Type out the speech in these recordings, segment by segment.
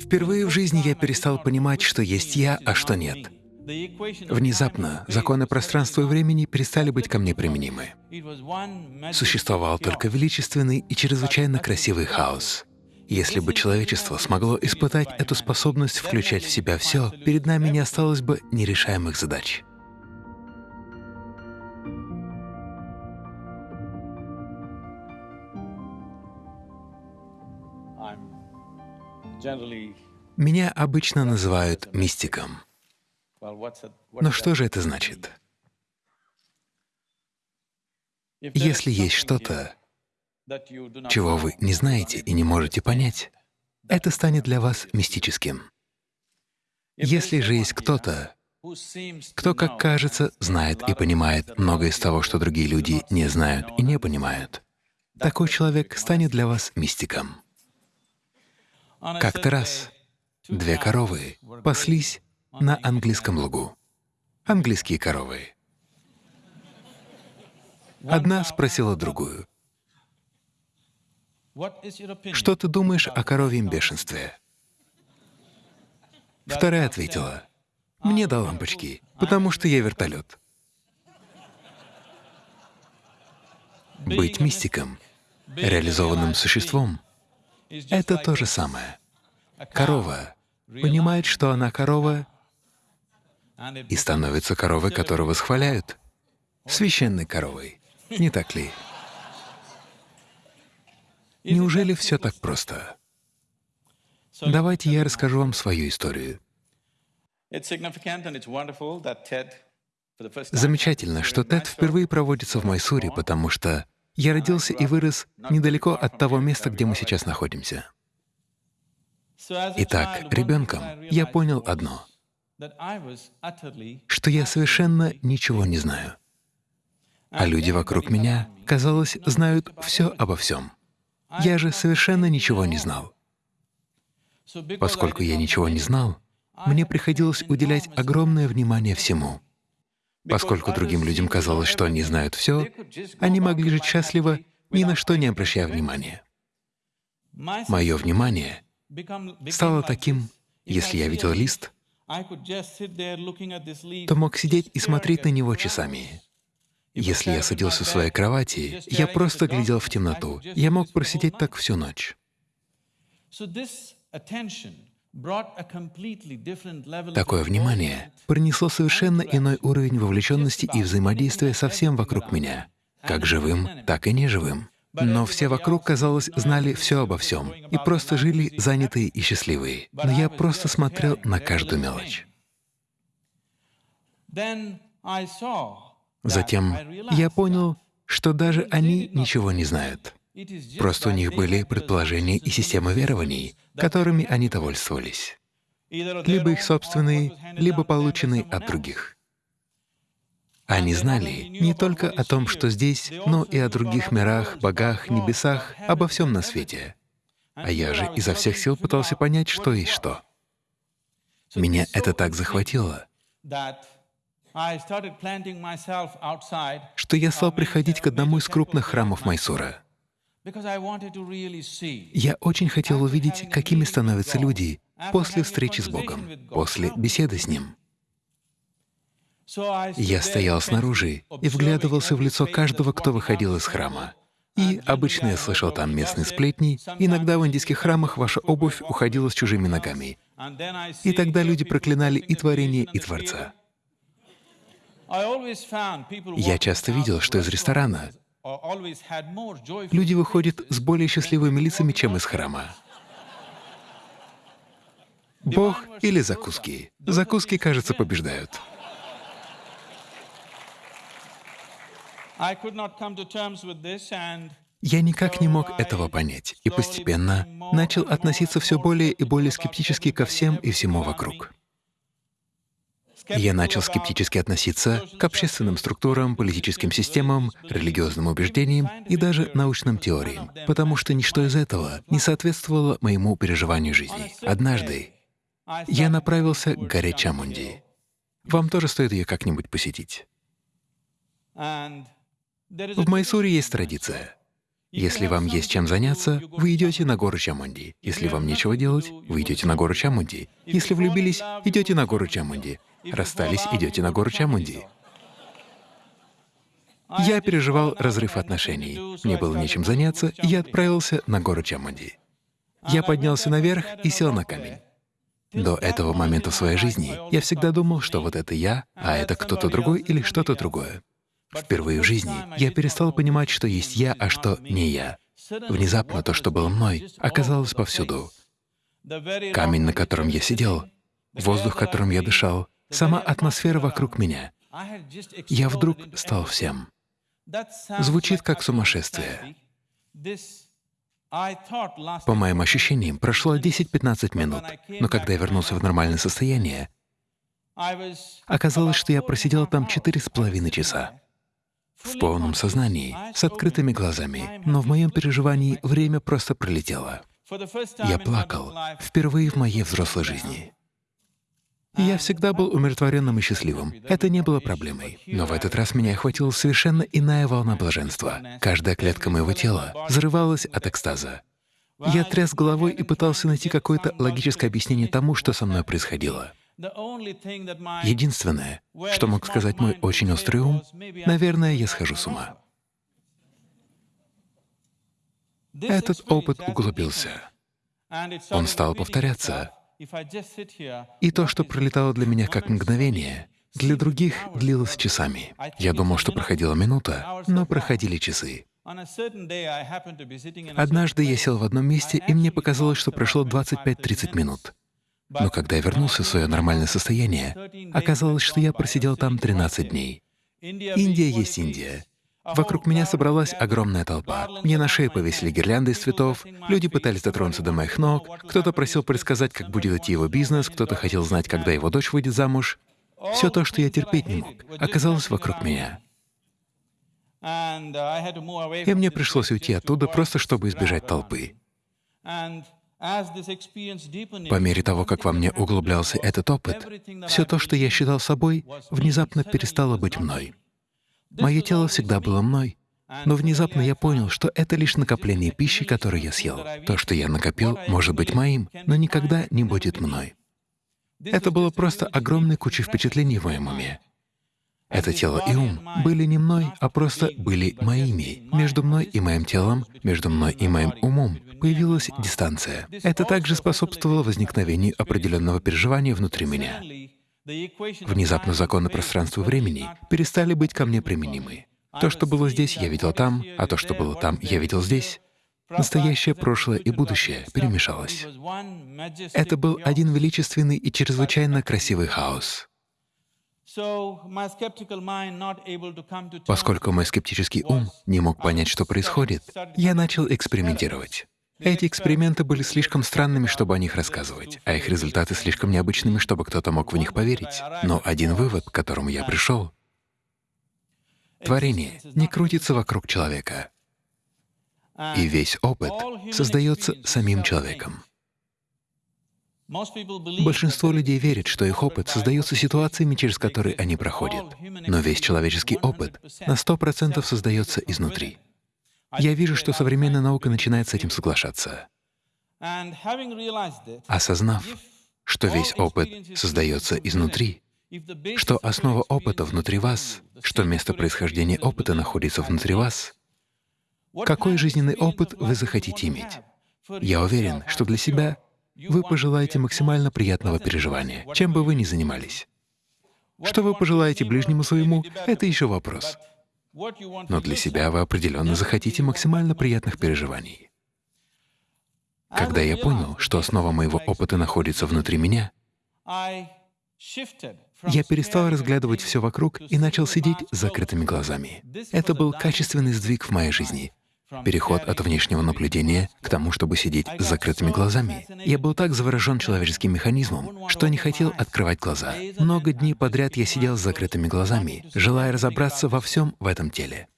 Впервые в жизни я перестал понимать, что есть я, а что нет. Внезапно законы пространства и времени перестали быть ко мне применимы. Существовал только величественный и чрезвычайно красивый хаос. Если бы человечество смогло испытать эту способность включать в себя все, перед нами не осталось бы нерешаемых задач. Меня обычно называют мистиком. Но что же это значит? Если есть что-то, чего вы не знаете и не можете понять, это станет для вас мистическим. Если же есть кто-то, кто, как кажется, знает и понимает многое из того, что другие люди не знают и не понимают, такой человек станет для вас мистиком. Как-то раз две коровы паслись на английском лугу. Английские коровы. Одна спросила другую, «Что ты думаешь о коровьем бешенстве?» Вторая ответила, «Мне до лампочки, потому что я вертолет». Быть мистиком, реализованным существом — это то же самое. Корова понимает, что она корова, и становится коровой, которую восхваляют, священной коровой. Не так ли? Неужели все так просто? Давайте я расскажу вам свою историю. Замечательно, что TED впервые проводится в Майсуре, потому что я родился и вырос недалеко от того места, где мы сейчас находимся. Итак, ребенком я понял одно — что я совершенно ничего не знаю. А люди вокруг меня, казалось, знают все обо всем. Я же совершенно ничего не знал. Поскольку я ничего не знал, мне приходилось уделять огромное внимание всему. Поскольку другим людям казалось, что они знают все, они могли жить счастливо, ни на что не обращая внимания. Мое внимание стало таким, если я видел лист, то мог сидеть и смотреть на него часами. Если я садился в своей кровати, я просто глядел в темноту. Я мог просидеть так всю ночь. Такое внимание принесло совершенно иной уровень вовлеченности и взаимодействия со всем вокруг меня, как живым, так и неживым. Но все вокруг, казалось, знали все обо всем и просто жили занятые и счастливые. Но я просто смотрел на каждую мелочь. Затем я понял, что даже они ничего не знают. Просто у них были предположения и системы верований, которыми они довольствовались. Либо их собственные, либо полученные от других. Они знали не только о том, что здесь, но и о других мирах, богах, небесах, обо всем на свете. А я же изо всех сил пытался понять, что есть что. Меня это так захватило, что я стал приходить к одному из крупных храмов Майсура. Я очень хотел увидеть, какими становятся люди после встречи с Богом, после беседы с Ним. Я стоял снаружи и вглядывался в лицо каждого, кто выходил из храма. И обычно я слышал там местные сплетни, иногда в индийских храмах ваша обувь уходила с чужими ногами. И тогда люди проклинали и творение, и Творца. Я часто видел, что из ресторана Люди выходят с более счастливыми лицами, чем из храма. Бог или закуски? Закуски, кажется, побеждают. Я никак не мог этого понять и постепенно начал относиться все более и более скептически ко всем и всему вокруг. Я начал скептически относиться к общественным структурам, политическим системам, религиозным убеждениям и даже научным теориям, потому что ничто из этого не соответствовало моему переживанию жизни. Однажды я направился к горе Чамунди. Вам тоже стоит ее как-нибудь посетить. В Майсуре есть традиция. Если вам есть чем заняться, вы идете на гору Чамунди. Если вам нечего делать, вы идете на гору Чамунди. Если влюбились, идете на гору Чамунди. Расстались, идете на гору Чамунди. Я переживал разрыв отношений. Мне было нечем заняться, и я отправился на гору Чамунди. Я поднялся наверх и сел на камень. До этого момента в своей жизни я всегда думал, что вот это я, а это кто-то другой или что-то другое. Впервые в жизни я перестал понимать, что есть я, а что не я. Внезапно то, что было мной, оказалось повсюду. Камень, на котором я сидел, воздух, которым я дышал, сама атмосфера вокруг меня. Я вдруг стал всем. Звучит как сумасшествие. По моим ощущениям, прошло 10-15 минут, но когда я вернулся в нормальное состояние, оказалось, что я просидел там четыре с половиной часа в полном сознании, с открытыми глазами, но в моем переживании время просто пролетело. Я плакал впервые в моей взрослой жизни. Я всегда был умиротворенным и счастливым. Это не было проблемой. Но в этот раз меня охватила совершенно иная волна блаженства. Каждая клетка моего тела взрывалась от экстаза. Я тряс головой и пытался найти какое-то логическое объяснение тому, что со мной происходило. Единственное, что мог сказать мой очень острый ум, наверное, я схожу с ума. Этот опыт углубился. Он стал повторяться. И то, что пролетало для меня как мгновение, для других длилось часами. Я думал, что проходила минута, но проходили часы. Однажды я сел в одном месте, и мне показалось, что прошло 25-30 минут. Но когда я вернулся в свое нормальное состояние, оказалось, что я просидел там 13 дней. Индия есть Индия. Вокруг меня собралась огромная толпа. Мне на шее повесили гирлянды из цветов, люди пытались дотронуться до моих ног, кто-то просил предсказать, как будет идти его бизнес, кто-то хотел знать, когда его дочь выйдет замуж. Все то, что я терпеть не мог, оказалось вокруг меня. И мне пришлось уйти оттуда просто, чтобы избежать толпы. По мере того, как во мне углублялся этот опыт, все то, что я считал собой, внезапно перестало быть мной. Мое тело всегда было мной, но внезапно я понял, что это лишь накопление пищи, которую я съел. То, что я накопил, может быть моим, но никогда не будет мной. Это было просто огромной кучей впечатлений в моем уме. Это тело и ум были не мной, а просто были моими. Между мной и моим телом, между мной и моим умом появилась дистанция. Это также способствовало возникновению определенного переживания внутри меня. Внезапно законы пространства времени перестали быть ко мне применимы. То, что было здесь, я видел там, а то, что было там, я видел здесь. Настоящее, прошлое и будущее перемешалось. Это был один величественный и чрезвычайно красивый хаос. Поскольку мой скептический ум не мог понять, что происходит, я начал экспериментировать. Эти эксперименты были слишком странными, чтобы о них рассказывать, а их результаты слишком необычными, чтобы кто-то мог в них поверить. Но один вывод, к которому я пришел — творение не крутится вокруг человека, и весь опыт создается самим человеком. Большинство людей верит, что их опыт создается ситуациями, через которые они проходят. Но весь человеческий опыт на сто процентов создается изнутри. Я вижу, что современная наука начинает с этим соглашаться. Осознав, что весь опыт создается изнутри, что основа опыта внутри вас, что место происхождения опыта находится внутри вас, какой жизненный опыт вы захотите иметь? Я уверен, что для себя вы пожелаете максимально приятного переживания, чем бы вы ни занимались. Что вы пожелаете ближнему своему — это еще вопрос. Но для себя вы определенно захотите максимально приятных переживаний. Когда я понял, что основа моего опыта находится внутри меня, я перестал разглядывать все вокруг и начал сидеть с закрытыми глазами. Это был качественный сдвиг в моей жизни, переход от внешнего наблюдения к тому, чтобы сидеть с закрытыми глазами. Я был так заворожен человеческим механизмом, что не хотел открывать глаза. Много дней подряд я сидел с закрытыми глазами, желая разобраться во всем в этом теле.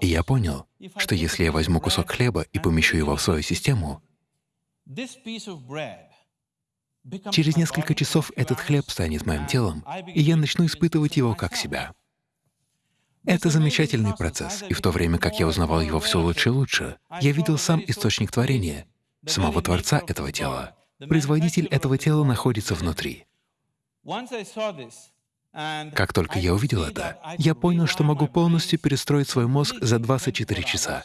И я понял, что если я возьму кусок хлеба и помещу его в свою систему, через несколько часов этот хлеб станет моим телом, и я начну испытывать его как себя. Это замечательный процесс, и в то время как я узнавал его все лучше и лучше, я видел сам источник творения, самого Творца этого тела. Производитель этого тела находится внутри. Как только я увидел это, я понял, что могу полностью перестроить свой мозг за 24 часа,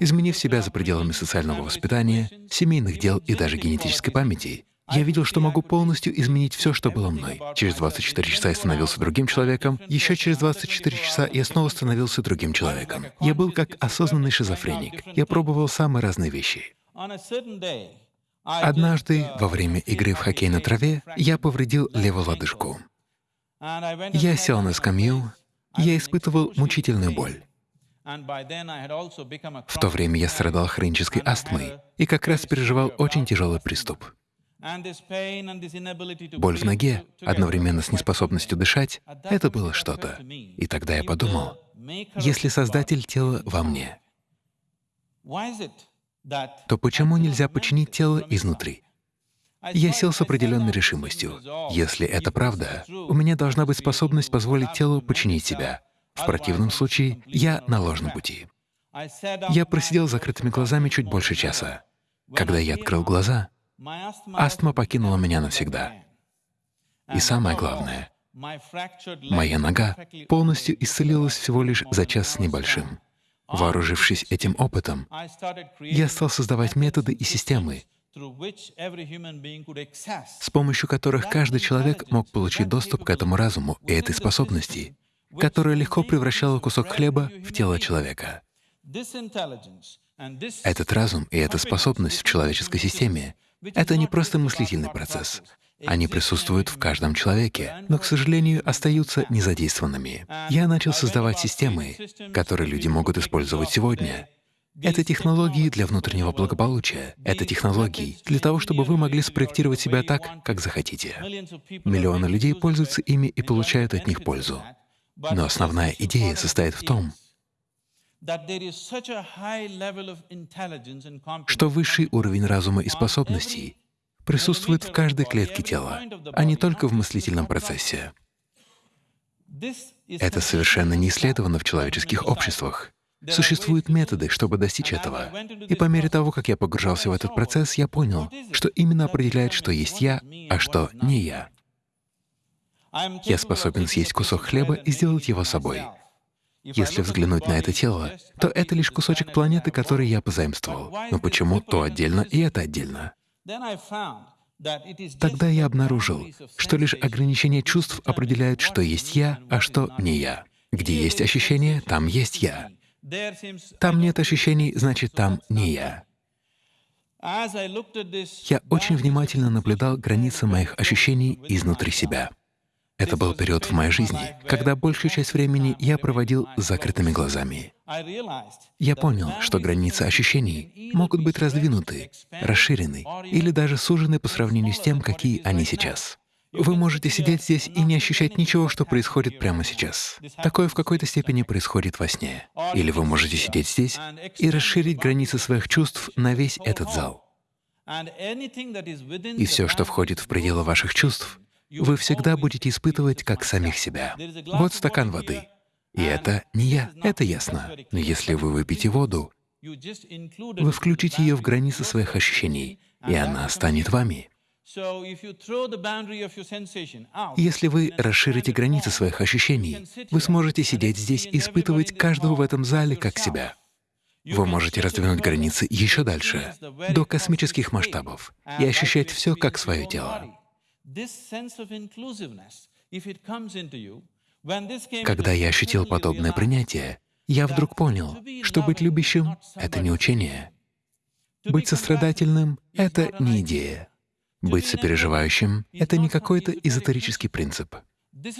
изменив себя за пределами социального воспитания, семейных дел и даже генетической памяти. Я видел, что могу полностью изменить все, что было мной. Через 24 часа я становился другим человеком, еще через 24 часа я снова становился другим человеком. Я был как осознанный шизофреник. Я пробовал самые разные вещи. Однажды во время игры в хоккей на траве я повредил левую лодыжку. Я сел на скамью, я испытывал мучительную боль. В то время я страдал хронической астмой и как раз переживал очень тяжелый приступ. Боль в ноге, одновременно с неспособностью дышать — это было что-то. И тогда я подумал, если Создатель тела во мне, то почему нельзя починить тело изнутри? Я сел с определенной решимостью. Если это правда, у меня должна быть способность позволить телу починить себя. В противном случае я на ложном пути. Я просидел с закрытыми глазами чуть больше часа. Когда я открыл глаза, астма покинула меня навсегда. И самое главное, моя нога полностью исцелилась всего лишь за час с небольшим. Вооружившись этим опытом, я стал создавать методы и системы, с помощью которых каждый человек мог получить доступ к этому разуму и этой способности, которая легко превращала кусок хлеба в тело человека. Этот разум и эта способность в человеческой системе — это не просто мыслительный процесс, они присутствуют в каждом человеке, но, к сожалению, остаются незадействованными. Я начал создавать системы, которые люди могут использовать сегодня. Это технологии для внутреннего благополучия. Это технологии для того, чтобы вы могли спроектировать себя так, как захотите. Миллионы людей пользуются ими и получают от них пользу. Но основная идея состоит в том, что высший уровень разума и способностей присутствует в каждой клетке тела, а не только в мыслительном процессе. Это совершенно не исследовано в человеческих обществах. Существуют методы, чтобы достичь этого. И по мере того, как я погружался в этот процесс, я понял, что именно определяет, что есть я, а что не я. Я способен съесть кусок хлеба и сделать его собой. Если взглянуть на это тело, то это лишь кусочек планеты, который я позаимствовал. Но почему то отдельно и это отдельно? Тогда я обнаружил, что лишь ограничение чувств определяет, что есть я, а что не я. Где есть ощущение, там есть я. Там нет ощущений, значит, там не я. Я очень внимательно наблюдал границы моих ощущений изнутри себя. Это был период в моей жизни, когда большую часть времени я проводил с закрытыми глазами. Я понял, что границы ощущений могут быть раздвинуты, расширены или даже сужены по сравнению с тем, какие они сейчас. Вы можете сидеть здесь и не ощущать ничего, что происходит прямо сейчас. Такое в какой-то степени происходит во сне. Или вы можете сидеть здесь и расширить границы своих чувств на весь этот зал. И все, что входит в пределы ваших чувств, вы всегда будете испытывать как самих себя. Вот стакан воды. И это не я, это ясно. Но если вы выпьете воду, вы включите ее в границы своих ощущений, и она станет вами. Если вы расширите границы своих ощущений, вы сможете сидеть здесь и испытывать каждого в этом зале как себя. Вы можете раздвинуть границы еще дальше, до космических масштабов, и ощущать все как свое тело. Когда я ощутил подобное принятие, я вдруг понял, что быть любящим — это не учение. Быть сострадательным — это не идея. Быть сопереживающим — это не какой-то эзотерический принцип.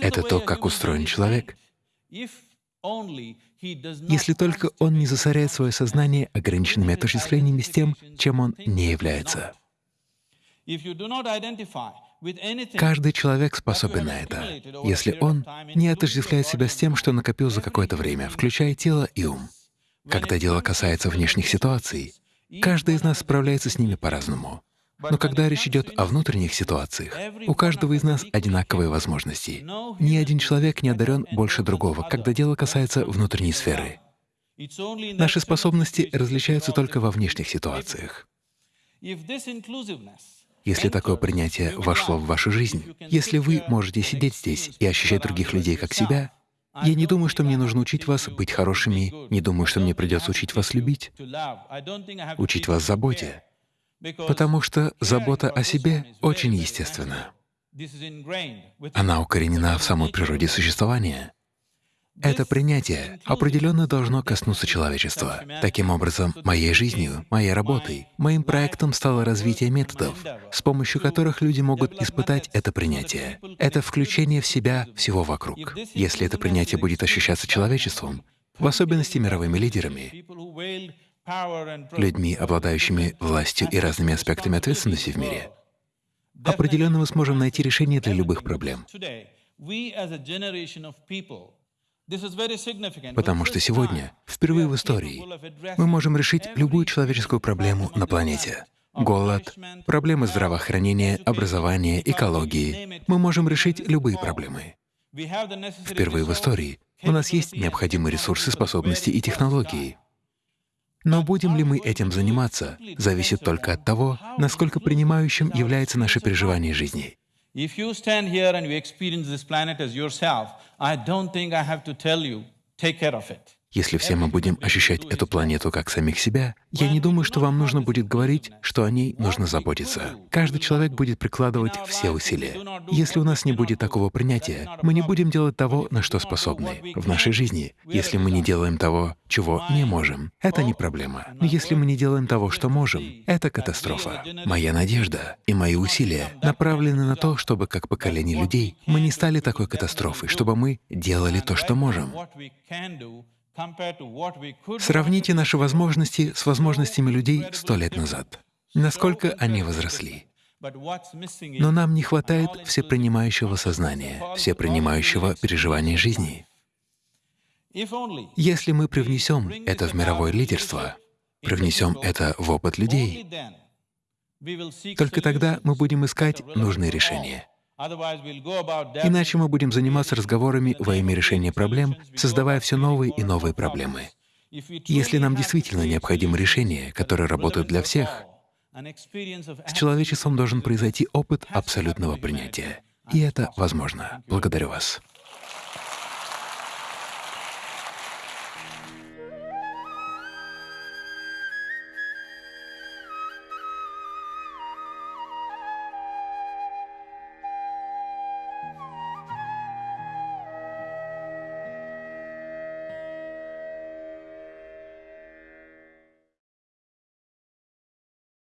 Это то, как устроен человек. Если только он не засоряет свое сознание ограниченными отождествлениями с тем, чем он не является. Каждый человек способен на это, если он не отождествляет себя с тем, что накопил за какое-то время, включая тело и ум. Когда дело касается внешних ситуаций, каждый из нас справляется с ними по-разному. Но когда речь идет о внутренних ситуациях, у каждого из нас одинаковые возможности. Ни один человек не одарен больше другого, когда дело касается внутренней сферы. Наши способности различаются только во внешних ситуациях. Если такое принятие вошло в вашу жизнь, если вы можете сидеть здесь и ощущать других людей как себя, я не думаю, что мне нужно учить вас быть хорошими, не думаю, что мне придется учить вас любить, учить вас заботе, потому что забота о себе очень естественна. Она укоренена в самой природе существования. Это принятие определенно должно коснуться человечества. Таким образом, моей жизнью, моей работой, моим проектом стало развитие методов, с помощью которых люди могут испытать это принятие. Это включение в себя всего вокруг. Если это принятие будет ощущаться человечеством, в особенности мировыми лидерами, людьми, обладающими властью и разными аспектами ответственности в мире, определенно мы сможем найти решение для любых проблем. Потому что сегодня, впервые в истории, мы можем решить любую человеческую проблему на планете. Голод, проблемы здравоохранения, образования, экологии. Мы можем решить любые проблемы. Впервые в истории у нас есть необходимые ресурсы, способности и технологии. Но будем ли мы этим заниматься, зависит только от того, насколько принимающим является наше переживание жизни. If you stand here and you experience this planet as yourself, I don't think I have to tell you, take care of it. Если все мы будем ощущать эту планету как самих себя, я не думаю, что вам нужно будет говорить, что о ней нужно заботиться. Каждый человек будет прикладывать все усилия. Если у нас не будет такого принятия, мы не будем делать того, на что способны. В нашей жизни, если мы не делаем того, чего не можем, это не проблема. Но если мы не делаем того, что можем, это катастрофа. Моя надежда и мои усилия направлены на то, чтобы как поколение людей мы не стали такой катастрофой, чтобы мы делали то, что можем. Сравните наши возможности с возможностями людей сто лет назад. Насколько они возросли. Но нам не хватает всепринимающего сознания, всепринимающего переживания жизни. Если мы привнесем это в мировое лидерство, привнесем это в опыт людей, только тогда мы будем искать нужные решения. Иначе мы будем заниматься разговорами во имя решения проблем, создавая все новые и новые проблемы. Если нам действительно необходимо решение, которое работает для всех, с человечеством должен произойти опыт абсолютного принятия. И это возможно. Благодарю вас.